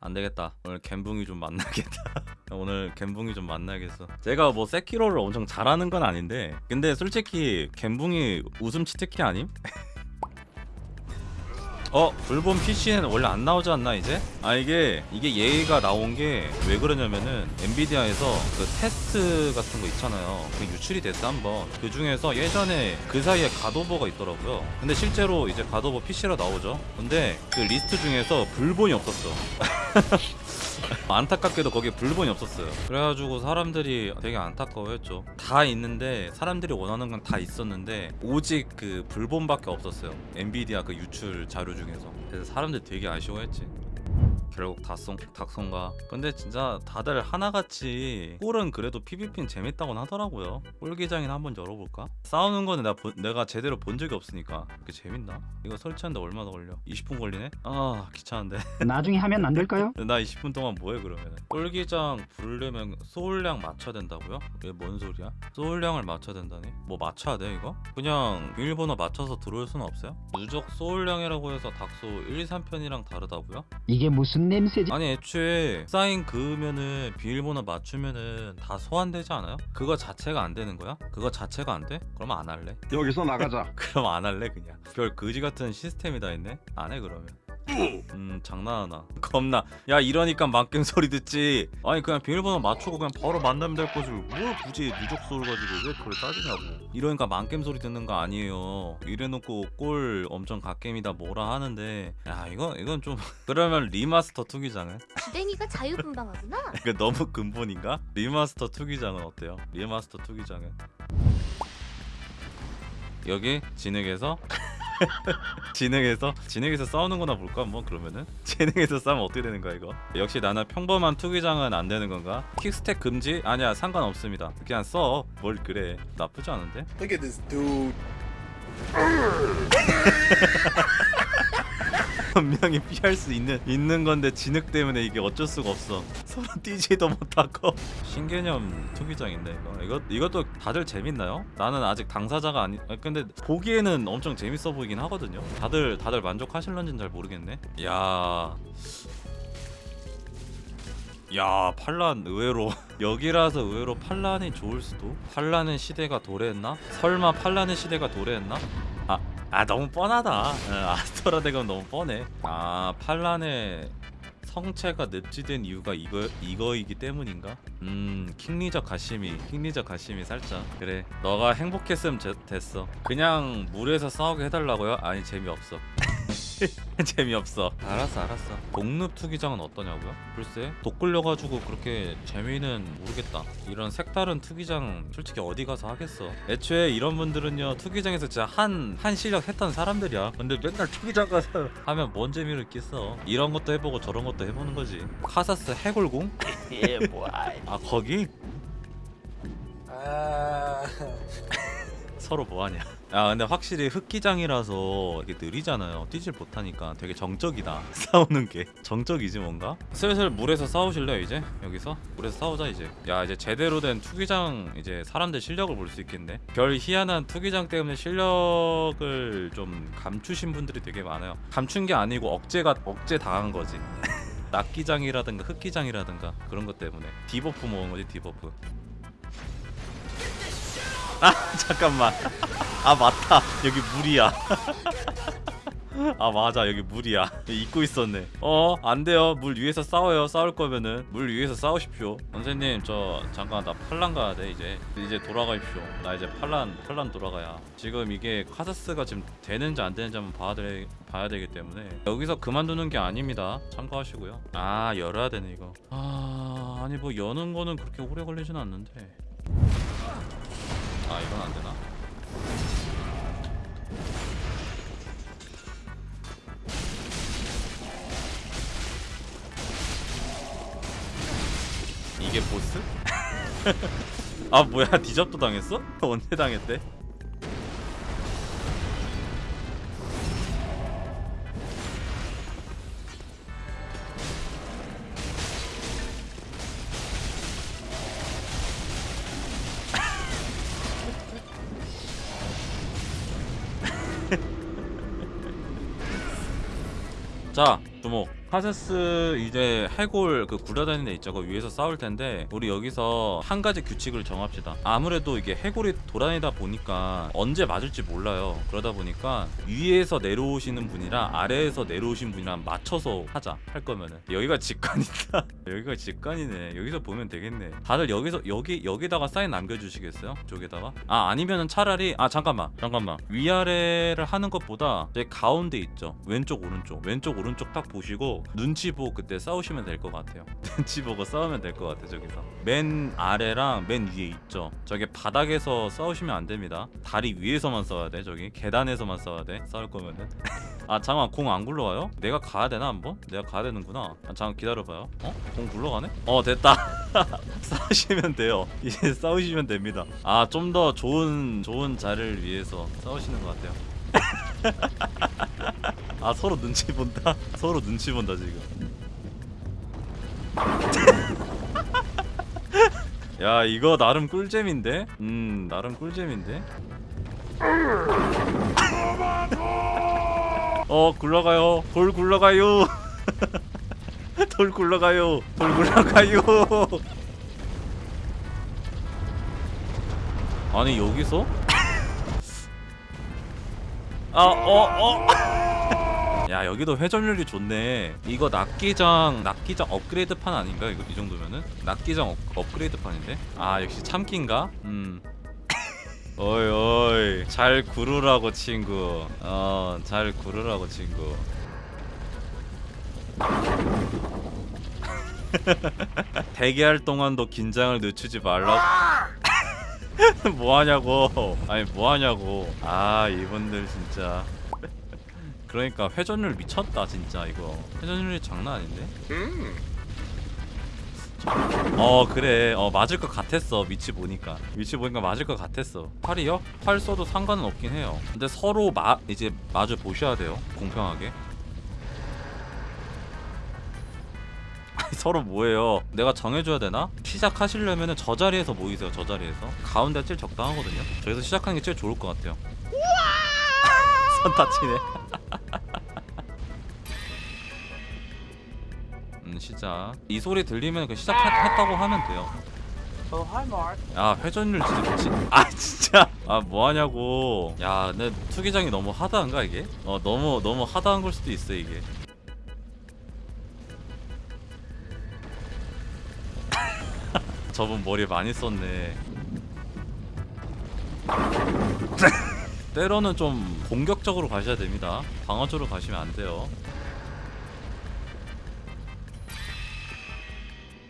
안 되겠다. 오늘 갬붕이 좀 만나겠다. 오늘 갬붕이 좀 만나겠어. 제가 뭐 세키로를 엄청 잘하는 건 아닌데, 근데 솔직히 갬붕이 웃음 치트키 아님? 어 블본 PC는 원래 안 나오지 않나 이제? 아 이게 이게 얘기가 나온 게 왜 그러냐면은 엔비디아에서 그 테스트 같은 거 있잖아요. 그 유출이 됐어 한번. 그 중에서 예전에 그 사이에 갓 오브 워가 있더라고요. 근데 실제로 이제 갓 오브 워 PC로 나오죠. 근데 그 리스트 중에서 블본이 없었어. 안타깝게도 거기에 불본이 없었어요. 그래가지고 사람들이 되게 안타까워했죠. 다 있는데 사람들이 원하는 건 다 있었는데 오직 그 불본밖에 없었어요. 엔비디아 그 유출 자료 중에서. 그래서 사람들이 되게 아쉬워했지. 결국 닭송 닭송가. 근데 진짜 다들 하나같이 꼴은 그래도 PVP는 재밌다고 하더라고요. 꼴기장이나 한번 열어볼까? 싸우는 거는 내가, 본- 내가 제대로 본 적이 없으니까 그게 재밌나? 이거 설치하는데 얼마 나 걸려? 20분 걸리네? 아 귀찮은데. 나중에 하면 안 될까요? 나 20분 동안 뭐해 그러면? 꼴기장 부르려면 소울량 맞춰야 된다고요? 이게 뭔 소리야? 소울량을 맞춰야 된다니? 뭐 맞춰야 돼 이거? 그냥 비밀번호 맞춰서 들어올 수는 없어요? 누적 소울량이라고 해서 닥소 1, 3편이랑 다르다고요? 이게 무슨 냄새지? 아니 애초에 사인 그으면은 비밀번호 맞추면은 다 소환되지 않아요? 그거 자체가 안 되는 거야? 그거 자체가 안 돼? 그러면 안 할래? 여기서 나가자. 그럼 안 할래 그냥 별 그지 같은 시스템이 다 있네 안 해 그러면 음 장난하나. 겁나. 야 이러니까 만겜 소리 듣지. 아니 그냥 비밀번호 맞추고 그냥 바로 만나면 될 거지. 뭘 굳이 누적 소울 가지고 왜 그걸 따지냐고. 이러니까 만겜 소리 듣는 거 아니에요. 이래놓고 꼴 엄청 갓겜이다 뭐라 하는데. 야 이건 이건 좀 그러면 리마스터 투기장은? 주댕이가 자유분방하구나. 이거 너무 근본인가? 리마스터 투기장은 어때요? 리마스터 투기장은? 여기 진흙에서 진흙에서 진흙에서 싸우는 거나 볼까? 뭐 그러면은? 진흙에서 싸우면 어떻게 되는 거야 이거? 역시 나는 평범한 투기장은 안 되는 건가? 퀵스텝 금지? 아니야 상관없습니다. 그냥 써. 뭘 그래. 나쁘지 않은데? Look at this dude. 분명히 피할 수 있는 있는 건데 진흙 때문에 이게 어쩔 수가 없어 서로 뛰지도 못하고 신개념 투기장인데 이거 이것 이것도 다들 재밌나요? 나는 아직 당사자가 아니 아, 근데 보기에는 엄청 재밌어 보이긴 하거든요 다들 다들 만족하실런지는 잘 모르겠네 야. 야 판란 의외로 여기라서 의외로 판란이 좋을 수도 판란의 시대가 도래했나? 설마 판란의 시대가 도래했나? 아, 아 너무 뻔하다. 어, 아스토라 대검 너무 뻔해. 아 팔란의 성채가 늪지된 이유가 이거 이거이기 때문인가? 음 킹리적 갓심이 킹리적 갓심이 살짝. 그래 너가 행복했으면 제- 됐어. 그냥 물에서 싸우게 해달라고요? 아니 재미없어 재미없어 알았어 알았어 독늪 투기장은 어떠냐고요? 글쎄 독 걸려가지고 그렇게 재미는 모르겠다 이런 색다른 투기장 솔직히 어디 가서 하겠어 애초에 이런 분들은요 투기장에서 진짜 한, 한 실력 했던 사람들이야 근데 맨날 투기장 가서 하면 뭔 재미를 있겠어 이런 것도 해보고 저런 것도 해보는 거지 카사스 해골공? 아 거기? Ah. 서로 뭐하냐. 아 근데 확실히 흙기장이라서 이게 느리잖아요. 뛰질 못하니까 되게 정적이다. 싸우는 게. 정적이지 뭔가? 슬슬 물에서 싸우실래요 이제? 여기서? 물에서 싸우자 이제. 야 이제 제대로 된 투기장 이제 사람들 실력을 볼 수 있겠네. 별 희한한 투기장 때문에 실력을 좀 감추신 분들이 되게 많아요. 감춘 게 아니고 억제가 억제 당한 거지. 낙기장이라든가 흙기장이라든가 그런 것 때문에. debuff 먹은 거지 debuff 아 잠깐만. 아 맞다. 여기 물이야. 아 맞아. 여기 물이야. 잊고 있었네. 어 안돼요. 물 위에서 싸워요. 싸울 거면은 물 위에서 싸우십시오. 선생님 저 잠깐 나 팔란 가야 돼 이제. 이제 돌아가십시오. 나 이제 팔란 팔란 돌아가야. 지금 이게 카사스가 지금 되는지 안 되는지 한번 봐야, 돼, 봐야 되기 때문에. 여기서 그만두는 게 아닙니다. 참고하시고요. 아 열어야 되네 이거. 아 아니 뭐 여는 거는 그렇게 오래 걸리진 않는데 아 이건 안 되나? 이게 보스? 아 뭐야 디접도 당했어? 언제 당했대? 자 주목 카세스 이제 해골 그 굴러다니는 애 있죠. 그 위에서 싸울 텐데 우리 여기서 한 가지 규칙을 정합시다. 아무래도 이게 해골이 돌아다니다 보니까 언제 맞을지 몰라요. 그러다 보니까 위에서 내려오시는 분이랑 아래에서 내려오신 분이랑 맞춰서 하자 할 거면은. 여기가 직관이다. 여기가 직관이네. 여기서 보면 되겠네. 다들 여기서 여기 여기다가 사인 남겨주시겠어요? 쪽에다가? 아 아니면은 차라리 아 잠깐만. 잠깐만. 위아래를 하는 것보다 제 가운데 있죠. 왼쪽 오른쪽. 왼쪽 오른쪽 딱 보시고 눈치 보고 그때 싸우시면 될 것 같아요. 눈치 보고 싸우면 될 것 같아 저기서. 맨 아래랑 맨 위에 있죠? 저게 바닥에서 싸우시면 안 됩니다. 다리 위에서만 싸워야 돼 저기. 계단에서만 싸워야 돼 싸울 거면은. 아 잠깐 공 안 굴러가요? 내가 가야 되나 한번? 내가 가야 되는구나. 아 잠깐 기다려봐요. 어? 공 굴러가네? 어 됐다. 싸우시면 돼요. 이제 싸우시면 됩니다. 아 좀 더 좋은 좋은 자리를 위해서 싸우시는 것 같아요 아 서로 눈치 본다? 서로 눈치 본다 지금. 야 이거 나름 꿀잼인데? 음 나름 꿀잼인데? 어 굴러가요. 돌 굴러가요. 돌 굴러가요. 돌 굴러가요. 아니 여기서? 아어어 야 여기도 회전율이 좋네. 이거 낙기장 낙기장 업그레이드 판 아닌가? 이거 이 정도면은? 낙기장 업, 업그레이드 판인데? 아 역시 참기인가? 음. 어이 어이. 잘 구르라고 친구. 어 잘 구르라고 친구. 대기할 동안도 긴장을 늦추지 말라고. 뭐하냐고. 아니 뭐하냐고. 아 이분들 진짜 그러니까 회전율 미쳤다 진짜 이거. 회전율이 장난 아닌데? 어 그래. 어 맞을 것 같았어 위치 보니까. 위치 보니까 맞을 것 같았어. 팔이요? 팔 써도 상관은 없긴 해요. 근데 서로 마 이제 마주 보셔야 돼요 공평하게. 서로 뭐예요? 내가 정해줘야 되나? 시작하시려면은 저 자리에서 모이세요 저 자리에서. 가운데 제일 적당하거든요? 저기서 시작하는 게 제일 좋을 것 같아요. 선 다치네 시작. 이 소리 들리면 그 시작했다고 하면 돼요. 야 회전율 진짜 미친. 아 진짜. 아 뭐하냐고. 야내 투기장이 너무 하드한가 이게? 어 너무 너무 하드한 걸 수도 있어 이게. 저분 머리 많이 썼네. 때로는 좀 공격적으로 가셔야 됩니다. 방어적으로 가시면 안 돼요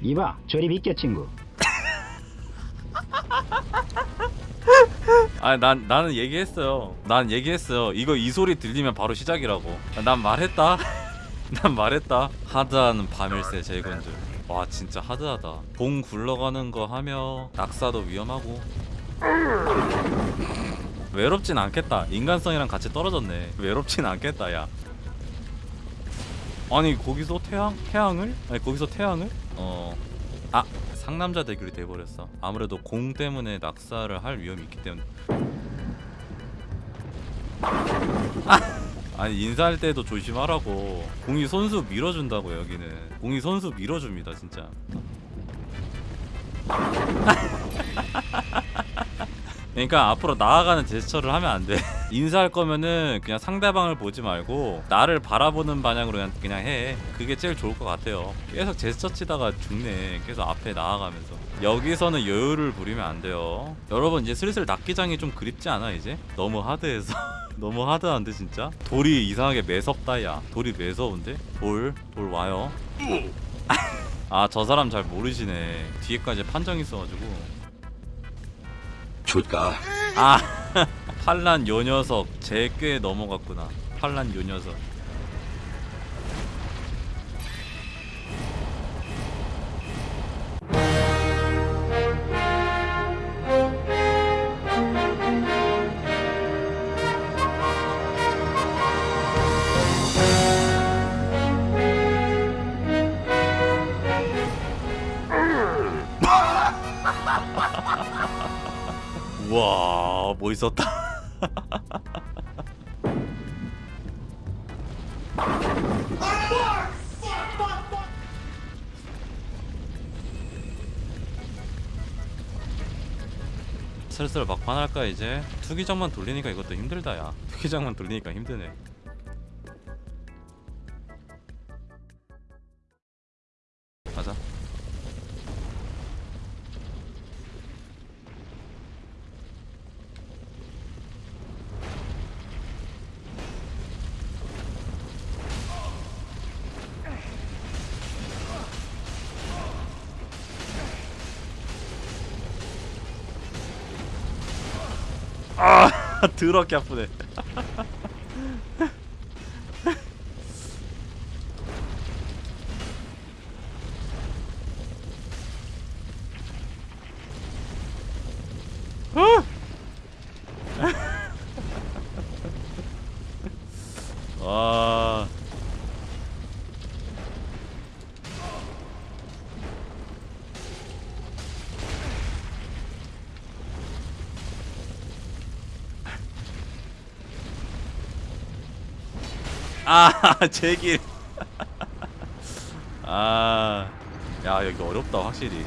이봐, 저리 비켜 친구. 아, 난 나는 얘기했어요. 난 얘기했어요. 이거 이 소리 들리면 바로 시작이라고. 난 말했다. 난 말했다. 하드한 밤일새 제건줄. 와, 진짜 하드하다. 봉 굴러가는 거 하며 낙사도 위험하고. 외롭진 않겠다. 인간성이랑 같이 떨어졌네. 외롭진 않겠다, 야. 아니 거기서 태양 태양을? 아니 거기서 태양을? 어 아 상남자 대결이 돼버렸어. 아무래도 공 때문에 낙사를 할 위험이 있기 때문에. 아! 아니 인사할 때도 조심하라고. 공이 손수 밀어준다고 여기는. 공이 손수 밀어줍니다 진짜 그러니까 앞으로 나아가는 제스처를 하면 안 돼. 인사할 거면은 그냥 상대방을 보지 말고 나를 바라보는 방향으로 그냥, 그냥 해. 그게 제일 좋을 것 같아요. 계속 제스처 치다가 죽네. 계속 앞에 나아가면서. 여기서는 여유를 부리면 안 돼요. 여러분 이제 슬슬 낙기장이 좀 그립지 않아 이제? 너무 하드해서. 너무 하드한데 진짜? 돌이 이상하게 매섭다 야. 돌이 매서운데? 돌, 돌 와요. 아저 사람 잘 모르시네. 뒤에까지 판정 있어가지고. 줄까? 아 팔란 요 녀석. 제 꽤 넘어갔구나. 팔란 요 녀석 슬슬 막판 할까 이제? 투기장만 돌리니까 이것도 힘들다 야. 투기장만 돌리니까 힘드네. 가자 아 더럽게 아프네 와 아, 제길. 아, 야 여기 어렵다 확실히.